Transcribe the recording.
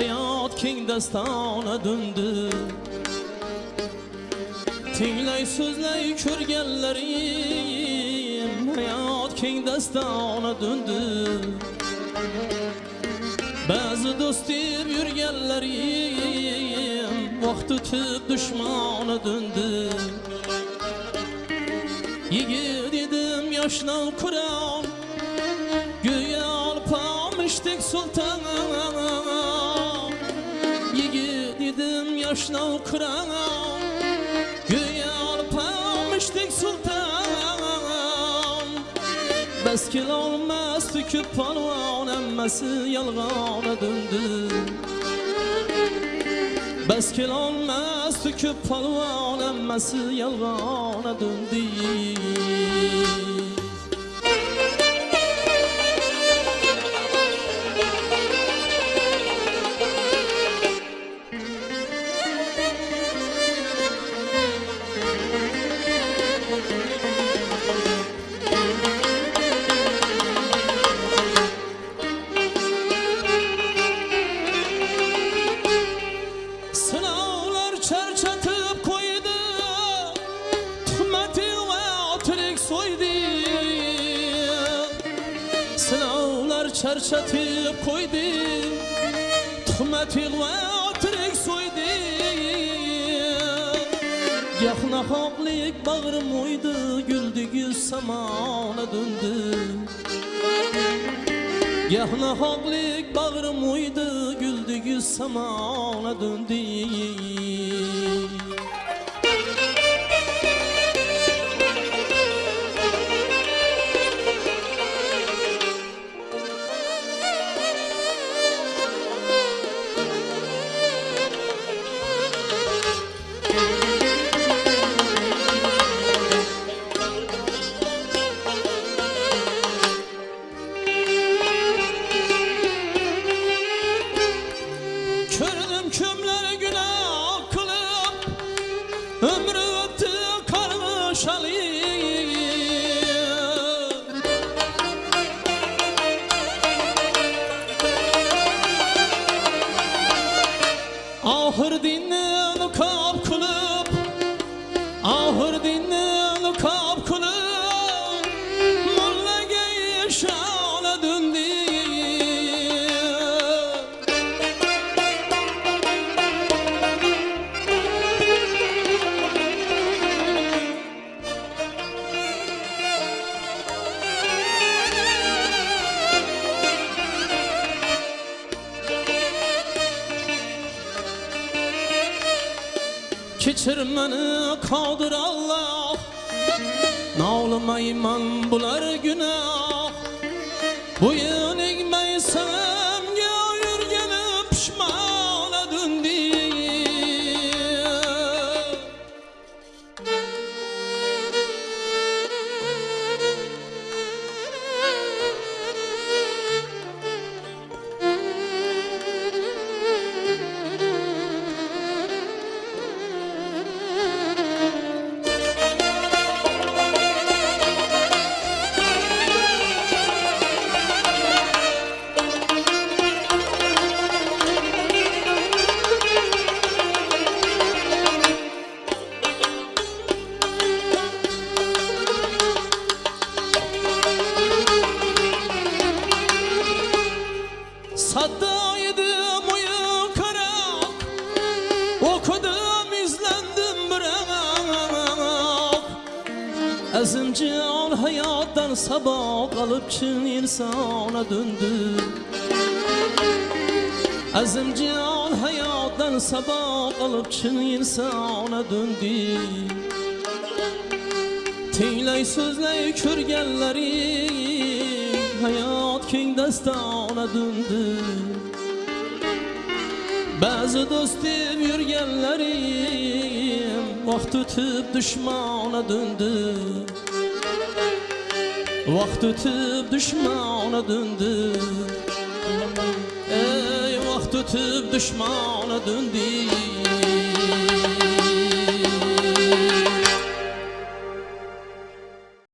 hayot keng dastona döndü. Tinglay so'zlay ko'rganlarim hayot keng dastona döndü. Ba'zi do'stim yurganlarim vaqt o'tib dushmona döndü. Yigit edim yoshdan Kur'an Göğe alpamıştık sultan edim yoshdan Kur'an Göğe alpamıştık sultan. Beskil olmaz tüküp palvan emmesi yalgana döndü. Beskil olmaz tüküp palvan emmesi Sınavlar çerçatıp koydu. Tuhmeti ve oturik soydu. Gah nahaklik bağrım oydu Güldü gül samana döndü. Gah nahaklik bağrım uydu Güldü Ali Ahır dinlen kap kılıp Ahır dinlen Keçir meni kaldır Allah. Nağlamayman bular günah Bu yenigmeysem Azimcan hayattan sabah alıp çın insana döndü. Azimcan hayattan sabah alıp çın insana döndü. Tinglay so'zlay ko'rganlaring hayot keng dastona döndü. Ba'zi do'stim yurganlarim vaqt o'tib dushmona döndü. Vaqt o'tib dushmona döndü. Ey vaqt o'tib dushmona döndü